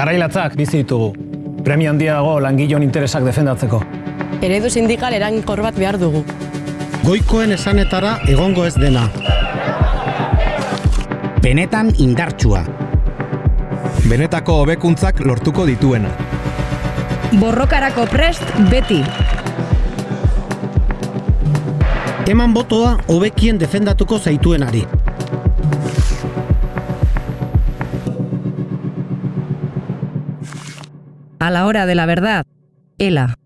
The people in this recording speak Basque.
Garailatzak bizi ditugu. Premio handiago langilon interesak defendatzeko. Eredu sindikal eraginkor bat behar dugu. Goikoen esanetara egongo ez dena. Benetan indartsua. Benetako hobekuntzak lortuko dituena. Borrokarako prest beti. Eman botoa hobekien defendatuko zaituenari. A la hora de la verdad, ELA.